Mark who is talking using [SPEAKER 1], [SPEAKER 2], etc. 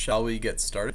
[SPEAKER 1] shall we get started?